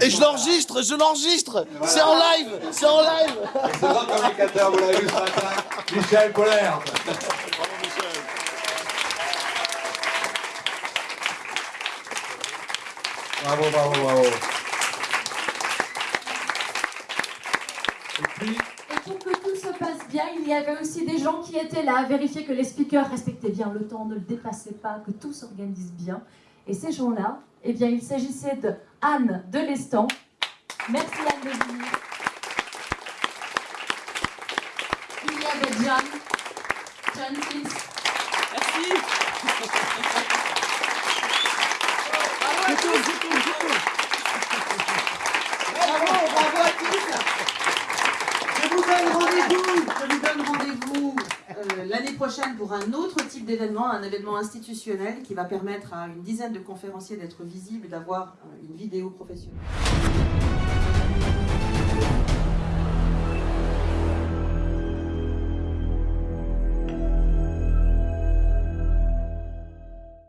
Et je l'enregistre, je l'enregistre C'est en live C'est en live Et ce grand communicateur, vous l'avez vu ce matin, Michel Polaire. Bravo, bravo, bravo. Et puis, Et pour que tout se passe bien, il y avait aussi des gens qui étaient là à vérifier que les speakers respectaient bien le temps, ne le dépassaient pas, que tout s'organise bien. Et ces gens-là, eh bien, il s'agissait de Anne de l'Estan. Merci Anne de venir. Il y avait John. John, please. Bravo, bravo à tous. Je vous donne rendez-vous, je vous donne rendez-vous prochaine pour un autre type d'événement, un événement institutionnel qui va permettre à une dizaine de conférenciers d'être visibles, d'avoir euh, une vidéo professionnelle.